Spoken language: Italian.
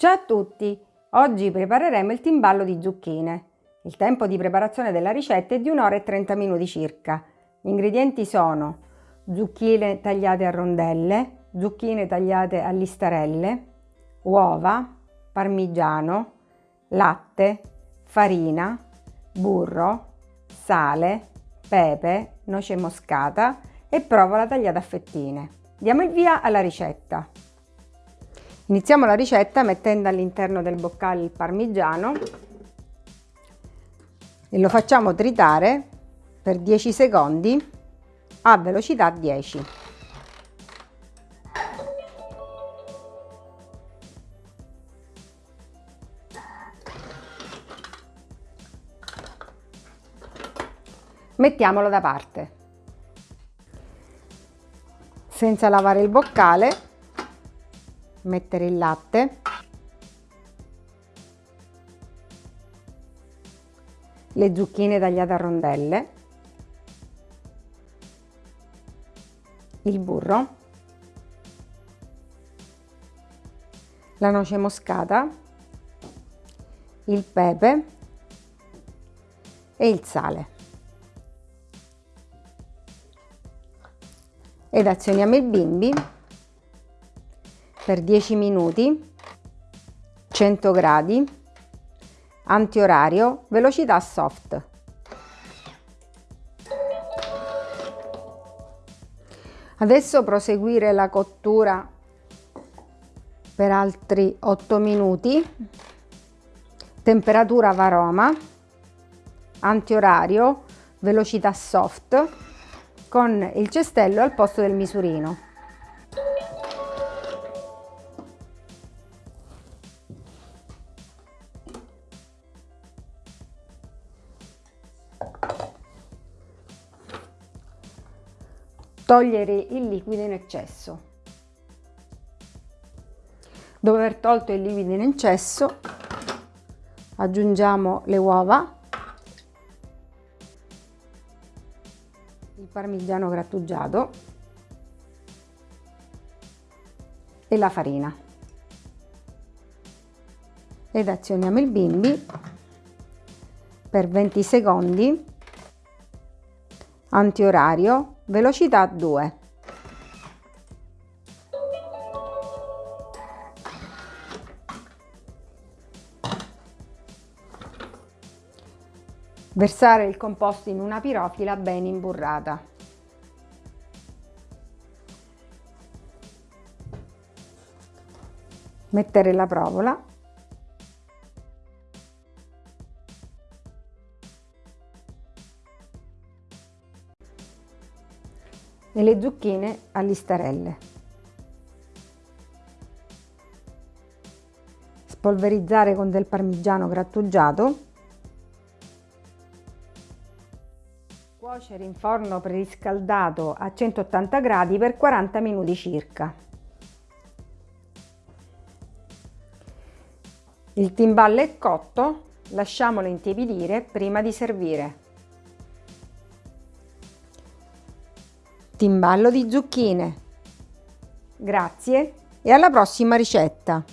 Ciao a tutti! Oggi prepareremo il timballo di zucchine. Il tempo di preparazione della ricetta è di 1 ora e 30 minuti circa. Gli ingredienti sono zucchine tagliate a rondelle, zucchine tagliate a listarelle, uova, parmigiano, latte, farina, burro, sale, pepe, noce moscata e provola tagliata a fettine. Diamo il via alla ricetta. Iniziamo la ricetta mettendo all'interno del boccale il parmigiano e lo facciamo tritare per 10 secondi a velocità 10. Mettiamolo da parte. Senza lavare il boccale mettere il latte. Le zucchine tagliate a rondelle. Il burro. La noce moscata. Il pepe. E il sale. Ed azioniamo il bimbi per 10 minuti, 100 gradi, antiorario, velocità soft. Adesso proseguire la cottura per altri 8 minuti, temperatura varoma, antiorario, velocità soft, con il cestello al posto del misurino. Togliere il liquido in eccesso. Dopo aver tolto il liquido in eccesso, aggiungiamo le uova, il parmigiano grattugiato e la farina. Ed azioniamo il bimbi per 20 secondi antiorario velocità 2 versare il composto in una pirofila ben imburrata. Mettere la provola e le zucchine a listarelle. Spolverizzare con del parmigiano grattugiato. Cuocere in forno preriscaldato a 180 gradi per 40 minuti circa. Il timballo è cotto, lasciamolo intiepidire prima di servire. Timballo di zucchine. Grazie e alla prossima ricetta!